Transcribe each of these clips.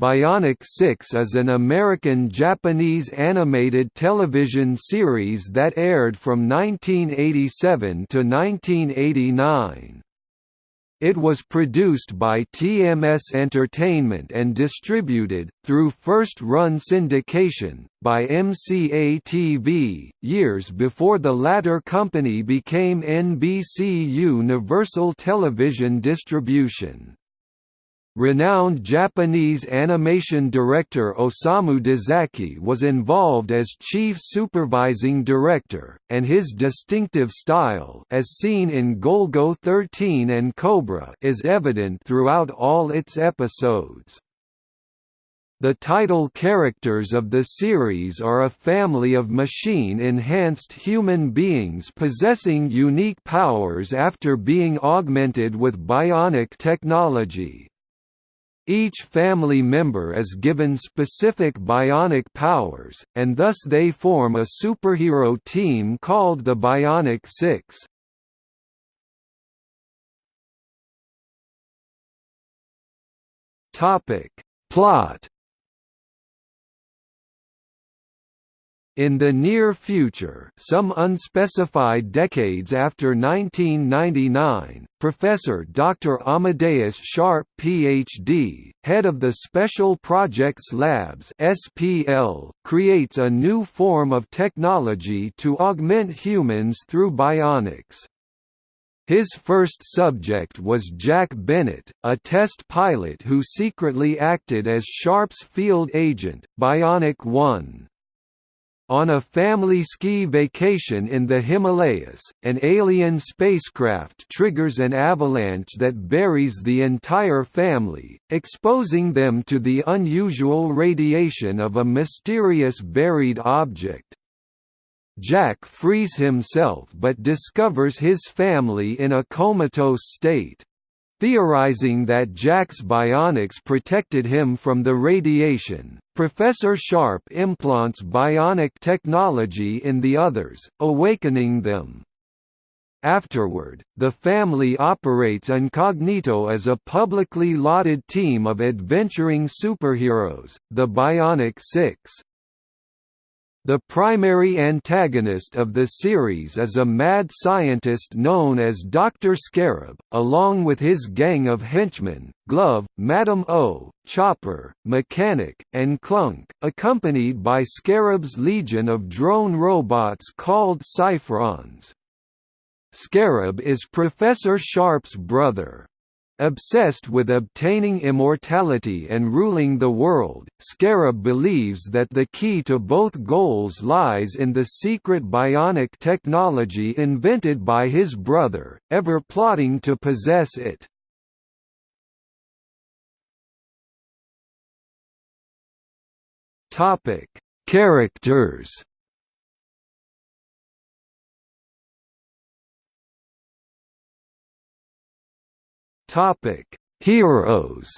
Bionic 6 is an American-Japanese animated television series that aired from 1987 to 1989. It was produced by TMS Entertainment and distributed, through first-run syndication, by MCA-TV, years before the latter company became NBC Universal Television Distribution. Renowned Japanese animation director Osamu Dezaki was involved as chief supervising director, and his distinctive style as seen in Golgo 13 and Cobra is evident throughout all its episodes. The title characters of the series are a family of machine-enhanced human beings possessing unique powers after being augmented with bionic technology. Each family member is given specific bionic powers, and thus they form a superhero team called the Bionic Six. Plot In the near future some unspecified decades after 1999, Professor Dr. Amadeus Sharp Ph.D., head of the Special Projects Labs SPL, creates a new form of technology to augment humans through bionics. His first subject was Jack Bennett, a test pilot who secretly acted as Sharp's field agent, Bionic One. On a family ski vacation in the Himalayas, an alien spacecraft triggers an avalanche that buries the entire family, exposing them to the unusual radiation of a mysterious buried object. Jack frees himself but discovers his family in a comatose state. Theorizing that Jack's bionics protected him from the radiation, Professor Sharp implants bionic technology in the others, awakening them. Afterward, the family operates incognito as a publicly lauded team of adventuring superheroes, the Bionic Six. The primary antagonist of the series is a mad scientist known as Dr. Scarab, along with his gang of henchmen, Glove, Madame O, Chopper, Mechanic, and Clunk, accompanied by Scarab's legion of drone robots called Cyphrons. Scarab is Professor Sharp's brother. Obsessed with obtaining immortality and ruling the world, Scarab believes that the key to both goals lies in the secret bionic technology invented by his brother, ever plotting to possess it. Characters Topic: Heroes.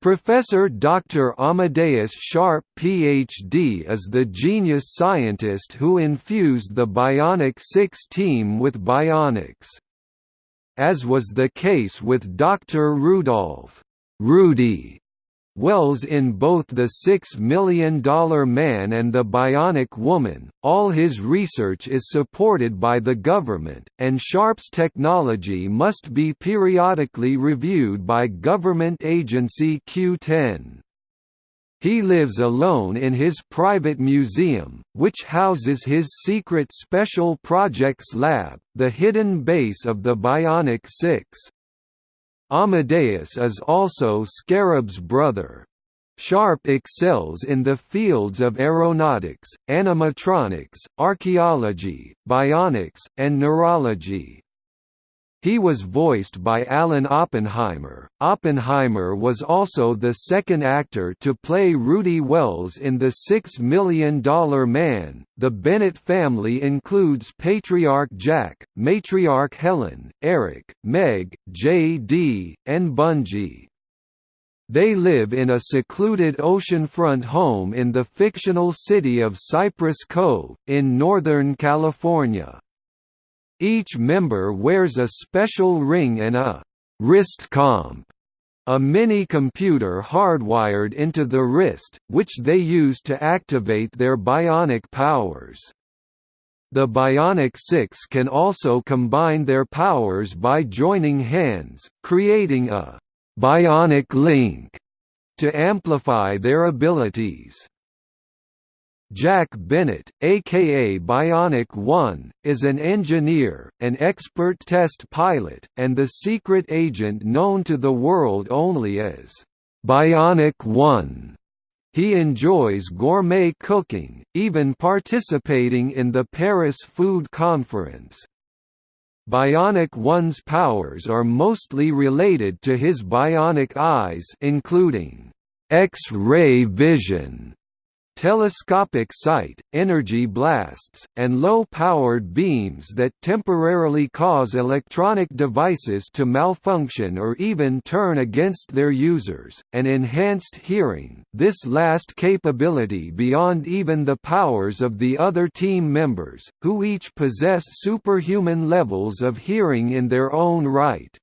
Professor Dr. Amadeus Sharp Ph.D. is the genius scientist who infused the Bionic Six team with bionics. As was the case with Dr. Rudolph Rudy Wells in both The Six Million Dollar Man and The Bionic Woman, all his research is supported by the government, and Sharp's technology must be periodically reviewed by government agency Q10. He lives alone in his private museum, which houses his secret Special Projects Lab, the hidden base of the Bionic Six. Amadeus is also Scarab's brother. Sharp excels in the fields of aeronautics, animatronics, archaeology, bionics, and neurology. He was voiced by Alan Oppenheimer. Oppenheimer was also the second actor to play Rudy Wells in The Six Million Dollar Man. The Bennett family includes patriarch Jack, matriarch Helen, Eric, Meg, J.D., and Bunji. They live in a secluded oceanfront home in the fictional city of Cypress Cove, in Northern California. Each member wears a special ring and a wrist comp a mini-computer hardwired into the wrist, which they use to activate their bionic powers. The Bionic Six can also combine their powers by joining hands, creating a «bionic link» to amplify their abilities. Jack Bennett, aka Bionic One, is an engineer, an expert test pilot, and the secret agent known to the world only as Bionic One. He enjoys gourmet cooking, even participating in the Paris Food Conference. Bionic One's powers are mostly related to his bionic eyes including X-ray vision telescopic sight, energy blasts, and low-powered beams that temporarily cause electronic devices to malfunction or even turn against their users, and enhanced hearing this last capability beyond even the powers of the other team members, who each possess superhuman levels of hearing in their own right.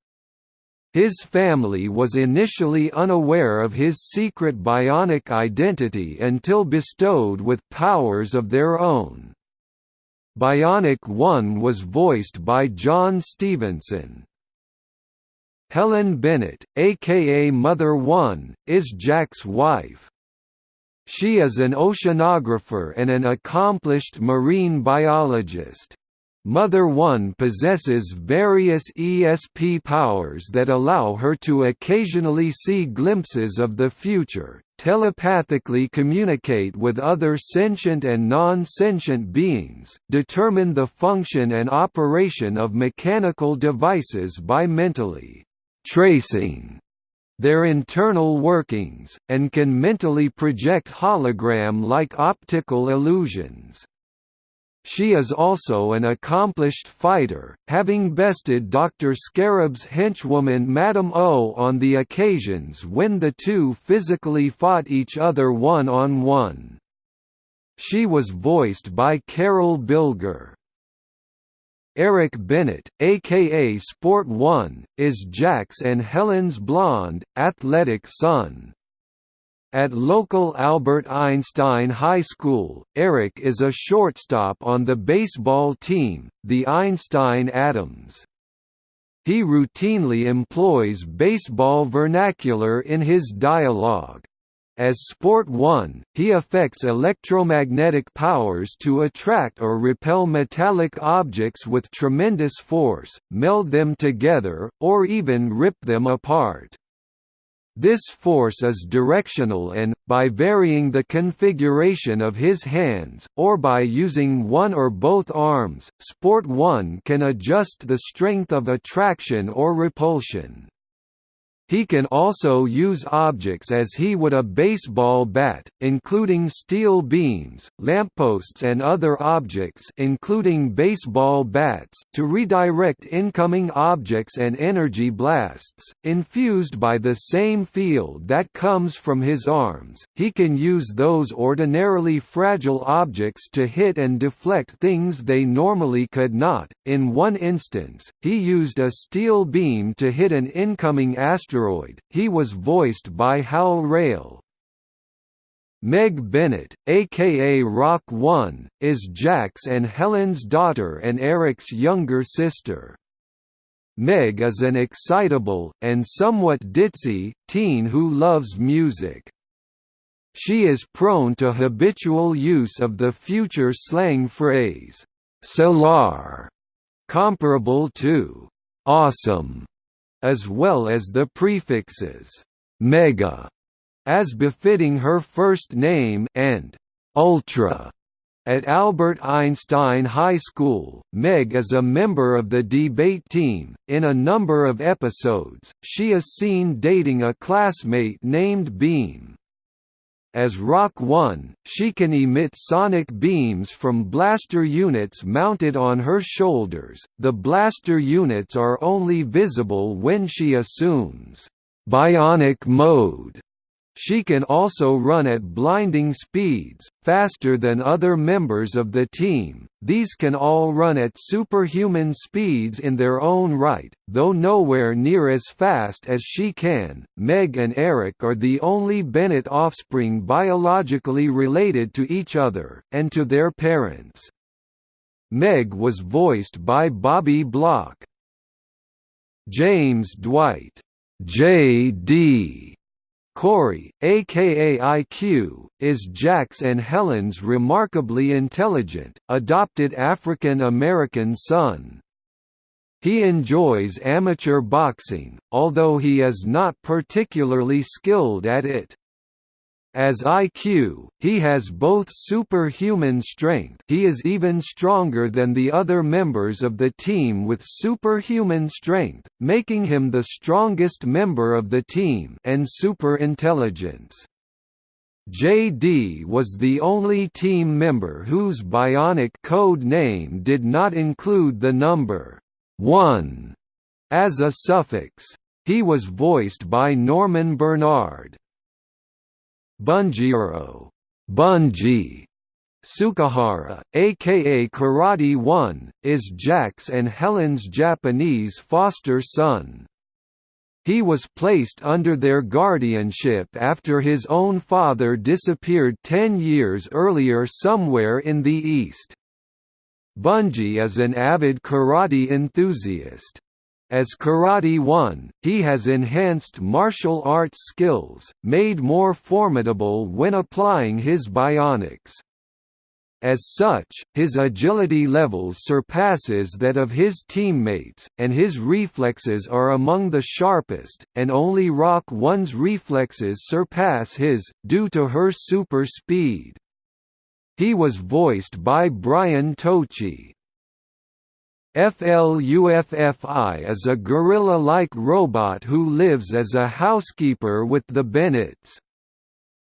His family was initially unaware of his secret bionic identity until bestowed with powers of their own. Bionic One was voiced by John Stevenson. Helen Bennett, aka Mother One, is Jack's wife. She is an oceanographer and an accomplished marine biologist. Mother One possesses various ESP powers that allow her to occasionally see glimpses of the future, telepathically communicate with other sentient and non-sentient beings, determine the function and operation of mechanical devices by mentally tracing their internal workings, and can mentally project hologram-like optical illusions. She is also an accomplished fighter, having bested Dr. Scarab's henchwoman Madame O on the occasions when the two physically fought each other one-on-one. -on -one. She was voiced by Carol Bilger. Eric Bennett, aka Sport One, is Jack's and Helen's blonde, athletic son. At local Albert Einstein High School, Eric is a shortstop on the baseball team, the Einstein Atoms. He routinely employs baseball vernacular in his dialogue. As Sport One, he affects electromagnetic powers to attract or repel metallic objects with tremendous force, meld them together, or even rip them apart. This force is directional and, by varying the configuration of his hands, or by using one or both arms, Sport 1 can adjust the strength of attraction or repulsion. He can also use objects as he would a baseball bat, including steel beams, lampposts and other objects including baseball bats to redirect incoming objects and energy blasts, infused by the same field that comes from his arms. He can use those ordinarily fragile objects to hit and deflect things they normally could not. In one instance, he used a steel beam to hit an incoming asteroid asteroid. He was voiced by Hal Rayle. Meg Bennett, aka Rock One, is Jack's and Helen's daughter and Eric's younger sister. Meg is an excitable, and somewhat ditzy, teen who loves music. She is prone to habitual use of the future slang phrase, "'solar", comparable to "'awesome' as well as the prefixes «mega» as befitting her first name and «ultra». At Albert Einstein High School, Meg is a member of the debate team. In a number of episodes, she is seen dating a classmate named Beam. As Rock One, she can emit sonic beams from blaster units mounted on her shoulders. The blaster units are only visible when she assumes bionic mode. She can also run at blinding speeds, faster than other members of the team. These can all run at superhuman speeds in their own right, though nowhere near as fast as she can. Meg and Eric are the only Bennett offspring biologically related to each other, and to their parents. Meg was voiced by Bobbi Block. James Dwight J.D. Corey, aka IQ, is Jack's and Helen's remarkably intelligent, adopted African American son. He enjoys amateur boxing, although he is not particularly skilled at it. As IQ, he has both superhuman strength he is even stronger than the other members of the team with superhuman strength, making him the strongest member of the team and superintelligence. JD was the only team member whose bionic code name did not include the number 1 as a suffix. He was voiced by Norman Bernard. Bunjiro Bunji Sukahara, aka Karate One, is Jack's and Helen's Japanese foster son. He was placed under their guardianship after his own father disappeared ten years earlier somewhere in the East. Bunji is an avid karate enthusiast. As Karate One, he has enhanced martial arts skills, made more formidable when applying his bionics. As such, his agility levels surpasses that of his teammates, and his reflexes are among the sharpest, and only Rock One's reflexes surpass his, due to her super speed. He was voiced by Brian Tochi. FLUFFI is a gorilla-like robot who lives as a housekeeper with the Bennetts.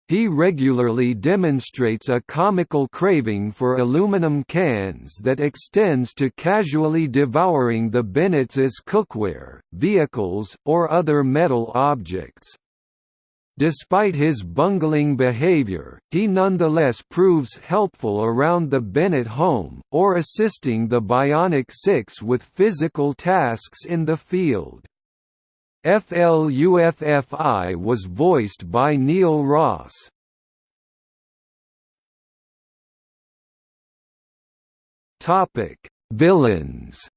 He regularly demonstrates a comical craving for aluminum cans that extends to casually devouring the Bennetts cookware, vehicles, or other metal objects. Despite his bungling behavior, he nonetheless proves helpful around the Bennett home, or assisting the Bionic Six with physical tasks in the field. FLUFFI was voiced by Neil Ross. Villains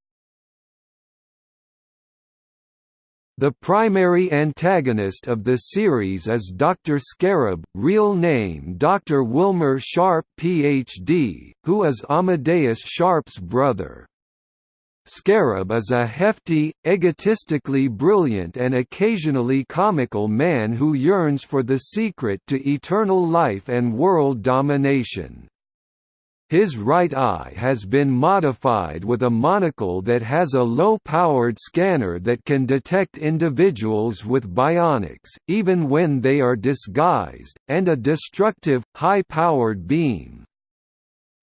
The primary antagonist of the series is Dr. Scarab, real name Dr. Wilmer Sharp Ph.D., who is Amadeus Sharp's brother. Scarab is a hefty, egotistically brilliant and occasionally comical man who yearns for the secret to eternal life and world domination. His right eye has been modified with a monocle that has a low-powered scanner that can detect individuals with bionics, even when they are disguised, and a destructive, high-powered beam.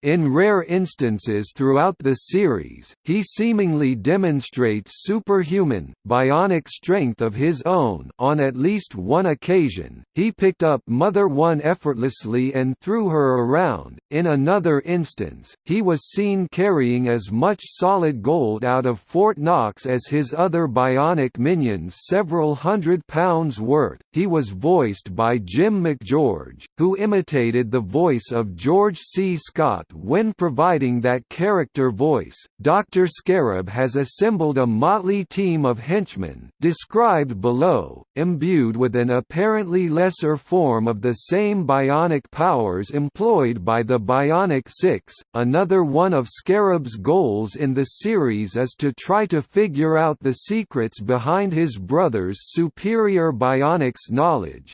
In rare instances throughout the series, he seemingly demonstrates superhuman, bionic strength of his own on at least one occasion, he picked up Mother One effortlessly and threw her around, in another instance, he was seen carrying as much solid gold out of Fort Knox as his other bionic minions several hundred pounds worth. He was voiced by Jim MacGeorge, who imitated the voice of George C. Scott when providing that character voice, Dr. Scarab has assembled a motley team of henchmen described below, imbued with an apparently lesser form of the same bionic powers employed by the Bionic Six. Another one of Scarab's goals in the series is to try to figure out the secrets behind his brother's superior bionics knowledge,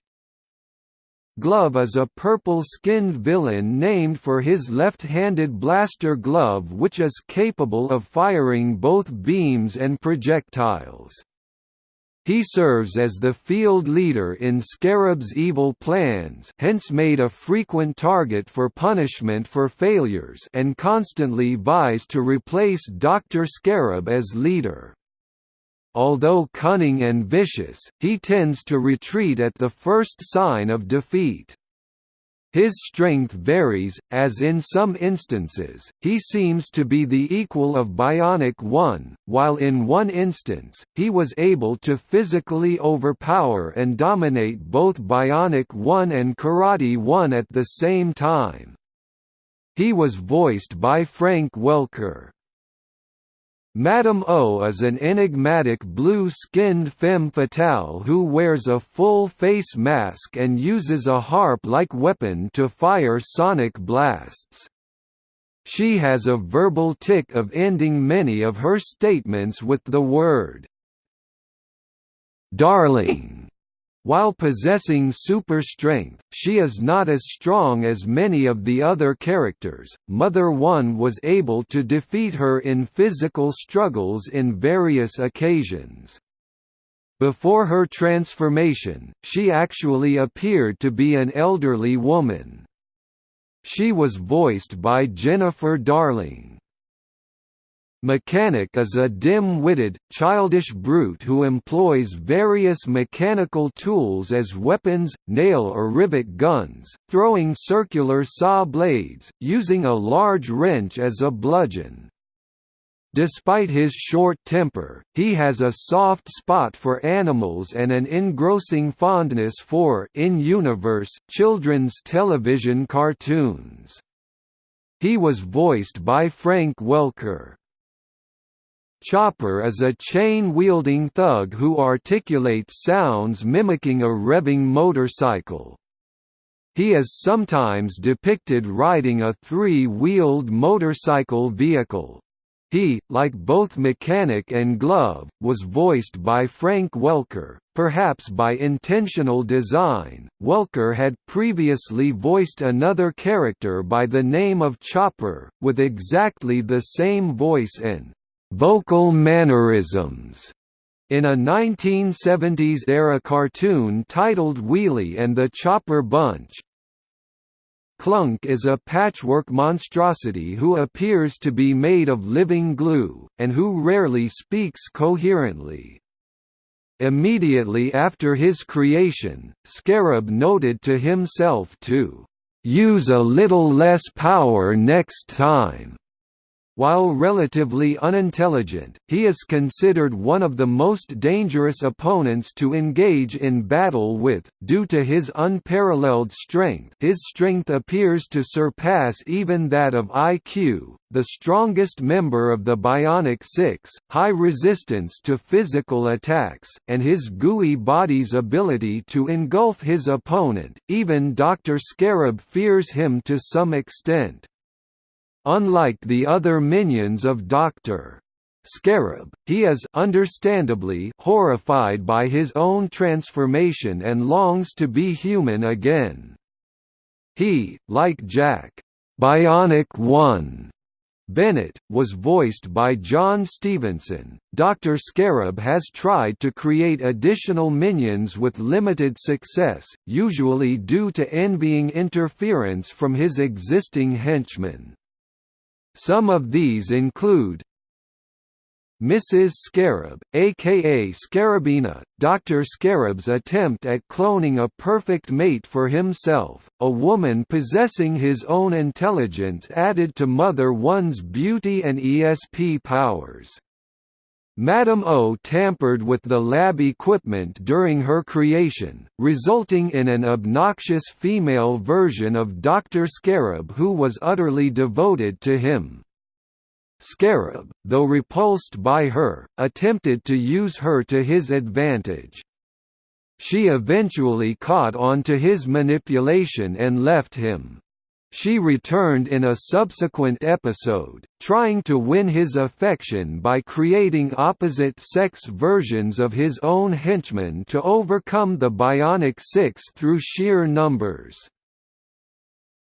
Glove is a purple-skinned villain named for his left-handed blaster glove which is capable of firing both beams and projectiles. He serves as the field leader in Scarab's evil plans hence made a frequent target for punishment for failures and constantly vies to replace Dr. Scarab as leader. Although cunning and vicious, he tends to retreat at the first sign of defeat. His strength varies, as in some instances, he seems to be the equal of Bionic One, while in one instance, he was able to physically overpower and dominate both Bionic One and Karate One at the same time. He was voiced by Frank Welker. Madame O is an enigmatic blue-skinned femme fatale who wears a full-face mask and uses a harp-like weapon to fire sonic blasts. She has a verbal tic of ending many of her statements with the word "'Darling' While possessing super strength, she is not as strong as many of the other characters. Mother One was able to defeat her in physical struggles in various occasions. Before her transformation, she actually appeared to be an elderly woman. She was voiced by Jennifer Darling. Mechanic is a dim-witted, childish brute who employs various mechanical tools as weapons, nail or rivet guns, throwing circular saw blades, using a large wrench as a bludgeon. Despite his short temper, he has a soft spot for animals and an engrossing fondness for in-universe children's television cartoons. He was voiced by Frank Welker. Chopper is a chain-wielding thug who articulates sounds mimicking a revving motorcycle. He is sometimes depicted riding a three-wheeled motorcycle vehicle. He, like both Mechanic and Glove, was voiced by Frank Welker, perhaps by intentional design. Welker had previously voiced another character by the name of Chopper, with exactly the same voice and vocal mannerisms in a 1970s-era cartoon titled Wheelie and the Chopper Bunch. Clunk is a patchwork monstrosity who appears to be made of living glue, and who rarely speaks coherently. Immediately after his creation, Scarab noted to himself to use a little less power next time. While relatively unintelligent, he is considered one of the most dangerous opponents to engage in battle with, due to his unparalleled strength his strength appears to surpass even that of IQ, the strongest member of the Bionic Six, high resistance to physical attacks, and his gooey body's ability to engulf his opponent, even Dr. Scarab fears him to some extent. Unlike the other minions of Dr. Scarab, he is understandably horrified by his own transformation and longs to be human again. He, like Jack, Bionic One, Bennett, was voiced by John Stevenson. Dr. Scarab has tried to create additional minions with limited success, usually due to envying interference from his existing henchmen. Some of these include Mrs. Scarab, aka Scarabina, Dr. Scarab's attempt at cloning a perfect mate for himself, a woman possessing his own intelligence added to Mother One's beauty and ESP powers. Madame O tampered with the lab equipment during her creation, resulting in an obnoxious female version of Dr. Scarab who was utterly devoted to him. Scarab, though repulsed by her, attempted to use her to his advantage. She eventually caught on to his manipulation and left him. She returned in a subsequent episode, trying to win his affection by creating opposite-sex versions of his own henchmen to overcome the Bionic Six through sheer numbers.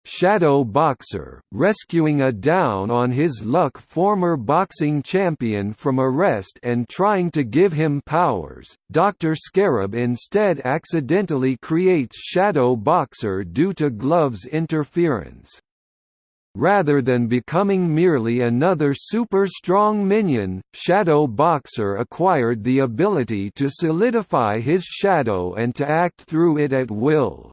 Shadow Boxer, rescuing a down on his luck former boxing champion from arrest and trying to give him powers, Dr. Scarab instead accidentally creates Shadow Boxer due to Glove's interference. rather than becoming merely another super-strong minion, Shadow Boxer acquired the ability to solidify his shadow and to act through it at will.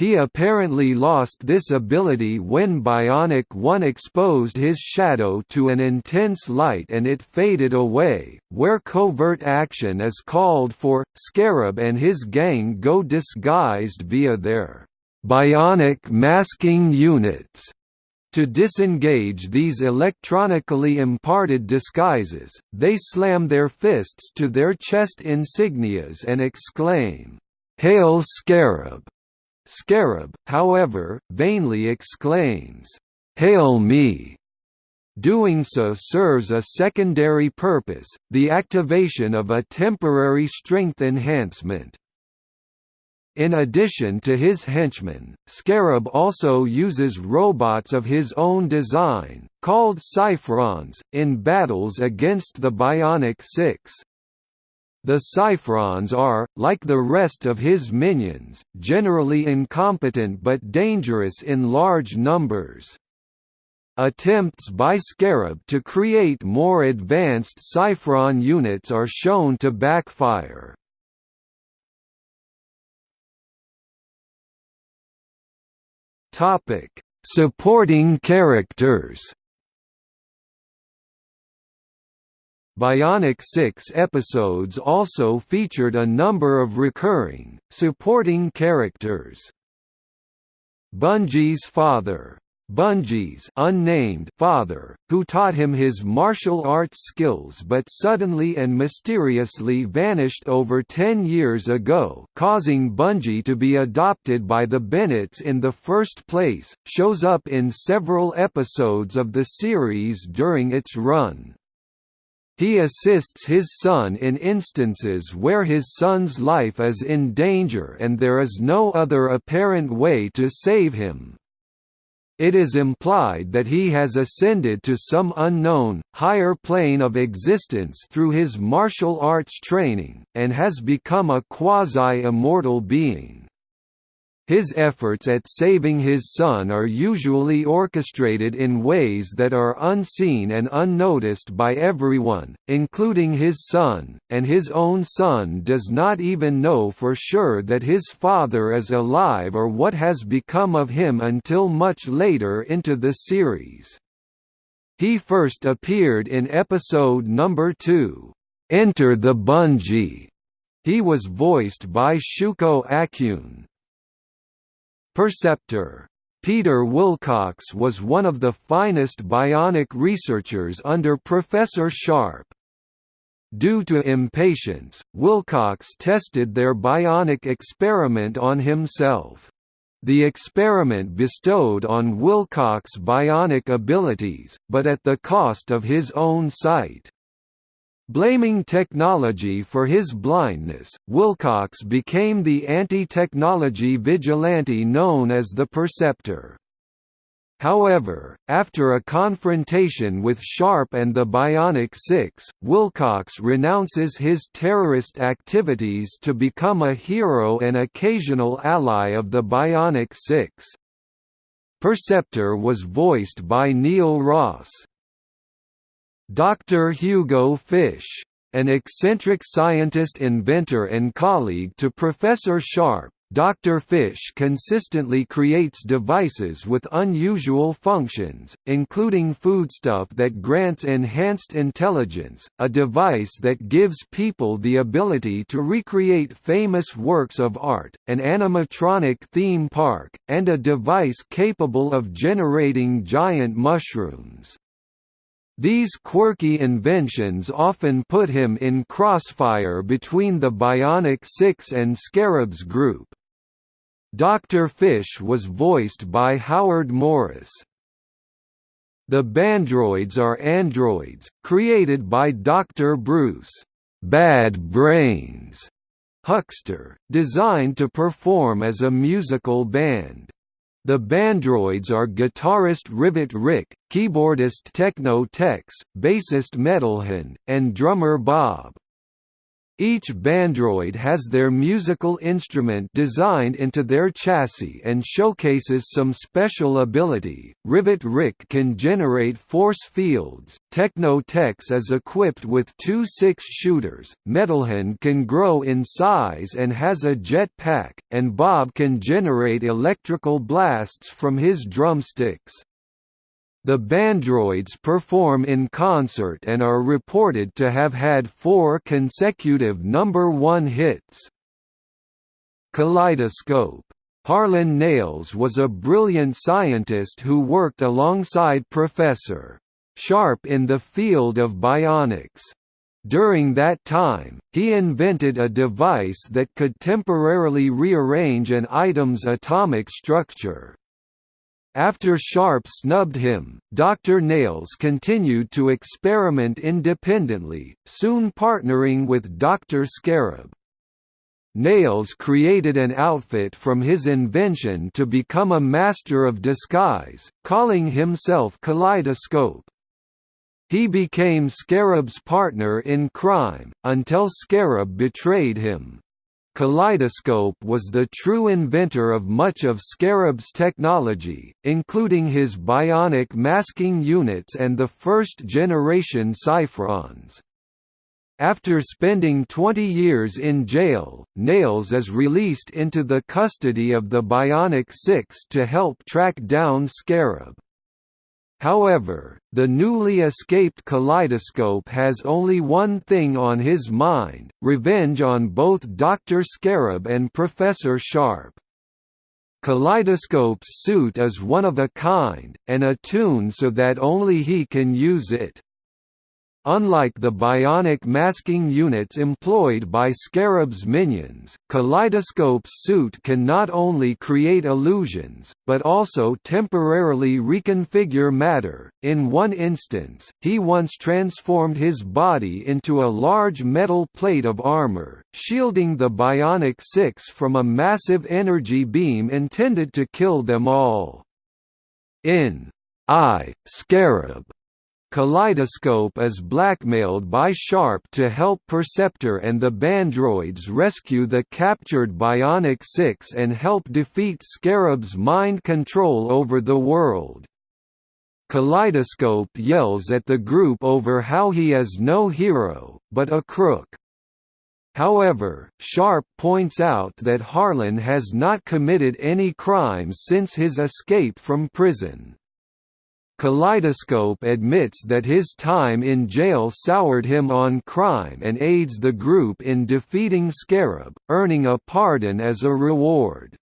He apparently lost this ability when Bionic 1 exposed his shadow to an intense light and it faded away, where covert action is called for. Scarab and his gang go disguised via their bionic masking units. To disengage these electronically imparted disguises, they slam their fists to their chest insignias and exclaim, "'Hail Scarab!' Scarab, however, vainly exclaims, "'Hail me!' Doing so serves a secondary purpose, the activation of a temporary strength enhancement. In addition to his henchmen, Scarab also uses robots of his own design, called Cyphrons, in battles against the Bionic Six. The Cyphrons are, like the rest of his minions, generally incompetent but dangerous in large numbers. Attempts by Scarab to create more advanced Cyphron units are shown to backfire. Supporting characters Bionic 6 episodes also featured a number of recurring, supporting characters. Bunji's father, Bunji's unnamed father, who taught him his martial arts skills but suddenly and mysteriously vanished over 10 years ago causing Bunji to be adopted by the Bennetts in the first place, shows up in several episodes of the series during its run. He assists his son in instances where his son's life is in danger and there is no other apparent way to save him. It is implied that he has ascended to some unknown, higher plane of existence through his martial arts training, and has become a quasi-immortal being. His efforts at saving his son are usually orchestrated in ways that are unseen and unnoticed by everyone, including his son, and his own son does not even know for sure that his father is alive or what has become of him until much later into the series. He first appeared in episode number 2, Enter the Bunji'", He was voiced by Shuko Akune. Perceptor Peter Wilcox was one of the finest bionic researchers under Professor Sharp. Due to impatience, Wilcox tested their bionic experiment on himself. The experiment bestowed on Wilcox bionic abilities, but at the cost of his own sight. Blaming technology for his blindness, Wilcox became the anti-technology vigilante known as the Perceptor. However, after a confrontation with Sharp and the Bionic Six, Wilcox renounces his terrorist activities to become a hero and occasional ally of the Bionic Six. Perceptor was voiced by Neil Ross. Dr. Hugo Fish, an eccentric scientist inventor and colleague to Professor Sharp, Dr. Fish consistently creates devices with unusual functions, including foodstuff that grants enhanced intelligence, a device that gives people the ability to recreate famous works of art, an animatronic theme park, and a device capable of generating giant mushrooms. These quirky inventions often put him in crossfire between the Bionic Six and Scarab's group. Dr. Fish was voiced by Howard Morris. The Bandroids are androids, created by Dr. Bruce Bad Brains Huckster, designed to perform as a musical band. The Bandroids are guitarist Rivet Rick, keyboardist Techno Tex, bassist Metalhand, and drummer Bob. Each Bandroid has their musical instrument designed into their chassis and showcases some special ability. Rivet Rick can generate force fields, Techno Tex is equipped with two six shooters, Metalhand can grow in size and has a jet pack, and Bob can generate electrical blasts from his drumsticks. The Bandroids perform in concert and are reported to have had four consecutive number one hits. Kaleidoscope. Harlan Nailes was a brilliant scientist who worked alongside Professor Sharp in the field of bionics. During that time, he invented a device that could temporarily rearrange an item's atomic structure. After Sharp snubbed him, Dr. Nails continued to experiment independently, soon partnering with Dr. Scarab. Nails created an outfit from his invention to become a master of disguise, calling himself Kaleidoscope. He became Scarab's partner in crime, until Scarab betrayed him. Kaleidoscope was the true inventor of much of Scarab's technology, including his bionic masking units and the first-generation Cyphrons. After spending 20 years in jail, Nails is released into the custody of the Bionic Six to help track down Scarab. However, the newly escaped Kaleidoscope has only one thing on his mind, revenge on both Dr. Scarab and Professor Sharp. Kaleidoscope's suit is one of a kind, and attuned so that only he can use it. Unlike the bionic masking units employed by Scarab's minions, Kaleidoscope's suit can not only create illusions, but also temporarily reconfigure matter. In one instance, he once transformed his body into a large metal plate of armor, shielding the Bionic Six from a massive energy beam intended to kill them all. In I, Scarab Kaleidoscope is blackmailed by Sharp to help Perceptor and the Bandroids rescue the captured Bionic Six and help defeat Scarab's mind control over the world. Kaleidoscope yells at the group over how he is no hero, but a crook. However, Sharp points out that Harlan has not committed any crimes since his escape from prison. Kaleidoscope admits that his time in jail soured him on crime and aids the group in defeating Scarab, earning a pardon as a reward.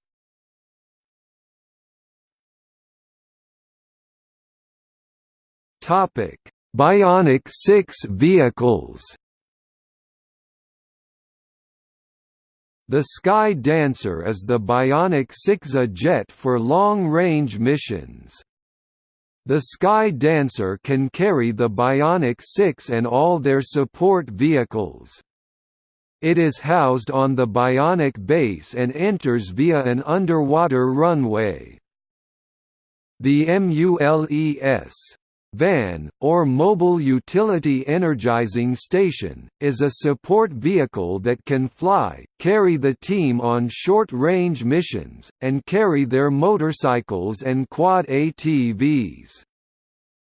Bionic Six vehicles The Sky Dancer is the Bionic Six-A jet for long-range missions. The Sky Dancer can carry the Bionic Six and all their support vehicles. It is housed on the Bionic base and enters via an underwater runway. The MULES Van, or Mobile Utility Energizing Station, is a support vehicle that can fly, carry the team on short-range missions, and carry their motorcycles and quad ATVs.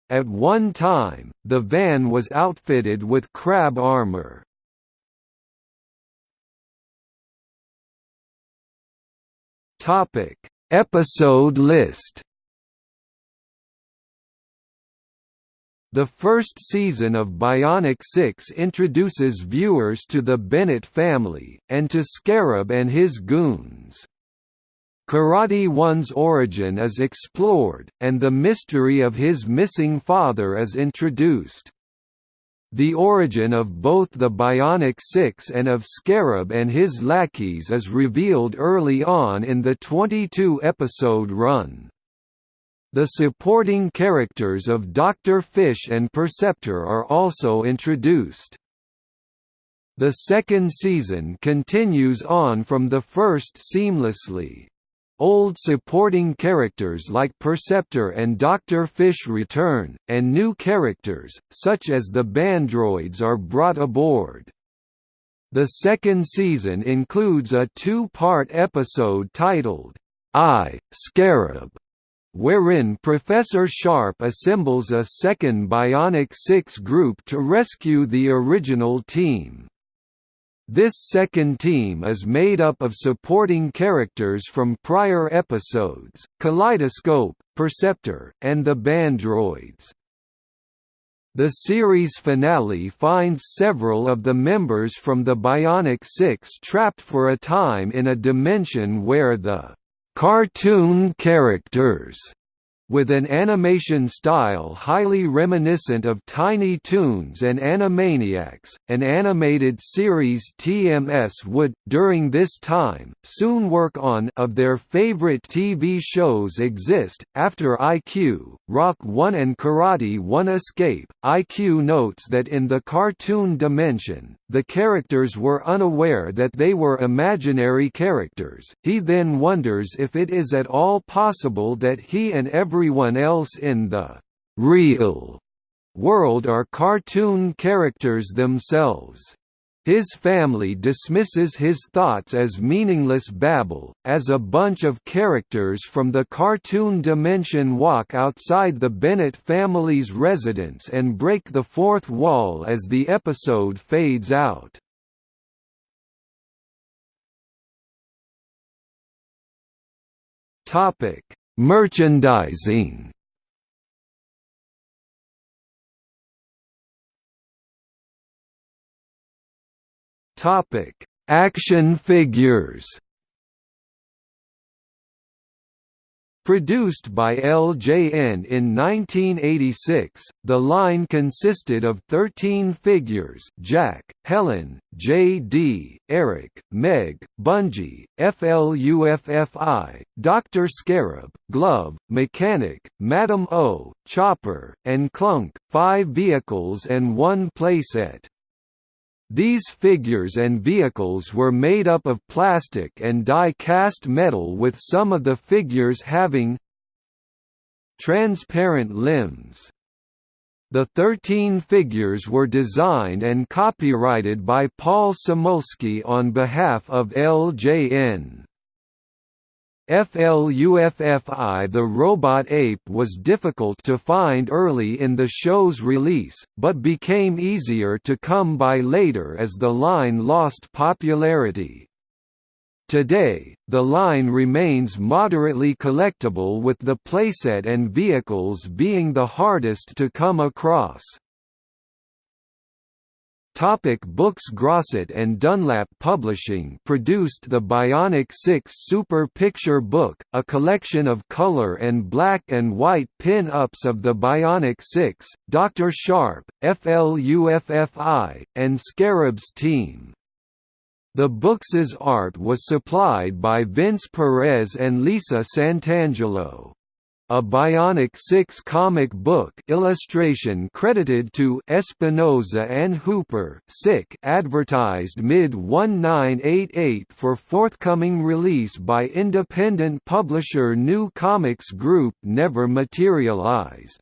At one time, the van was outfitted with crab armor. Episode list The first season of Bionic Six introduces viewers to the Bennett family, and to Scarab and his goons. Karate One's origin is explored, and the mystery of his missing father is introduced. The origin of both the Bionic Six and of Scarab and his lackeys is revealed early on in the 22-episode run. The supporting characters of Dr. Fish and Perceptor are also introduced. The second season continues on from the first seamlessly. Old supporting characters like Perceptor and Dr. Fish return, and new characters, such as the Bandroids are brought aboard. The second season includes a two-part episode titled, I, Scarab, wherein Professor Sharp assembles a second Bionic Six group to rescue the original team. This second team is made up of supporting characters from prior episodes, Kaleidoscope, Perceptor, and the Bandroids. The series finale finds several of the members from the Bionic Six trapped for a time in a dimension where the cartoon characters with an animation style highly reminiscent of Tiny Toons and Animaniacs, an animated series TMS would, during this time, soon work on of their favorite TV shows exist. After IQ, Rock 1 and Karate 1 escape, IQ notes that in the cartoon dimension, the characters were unaware that they were imaginary characters. He then wonders if it is at all possible that he and everyone else in the real world are cartoon characters themselves. His family dismisses his thoughts as meaningless babble, as a bunch of characters from the cartoon dimension walk outside the Bennett family's residence and break the fourth wall as the episode fades out. Merchandising Topic: Action figures. Produced by LJN in 1986, the line consisted of 13 figures Jack, Helen, J.D., Eric, Meg, Bunji, FLUFFI, Dr. Scarab, Glove, Mechanic, Madame O, Chopper, and Klunk, five vehicles and one playset. These figures and vehicles were made up of plastic and die-cast metal with some of the figures having transparent limbs. The 13 figures were designed and copyrighted by Paul Samulski on behalf of LJN. FLUFFI The robot ape was difficult to find early in the show's release, but became easier to come by later as the line lost popularity. Today, the line remains moderately collectible with the playset and vehicles being the hardest to come across. Topic books Grosset and Dunlap Publishing produced the Bionic Six Super Picture Book, a collection of color and black and white pin-ups of the Bionic Six, Dr. Sharp, FLUFFI, and Scarab's team. The book's art was supplied by Vince Perez and Lisa Santangelo. A Bionic Six comic book illustration credited to Espinosa and Hooper Sick advertised mid-1988 for forthcoming release by independent publisher New Comics Group never materialized.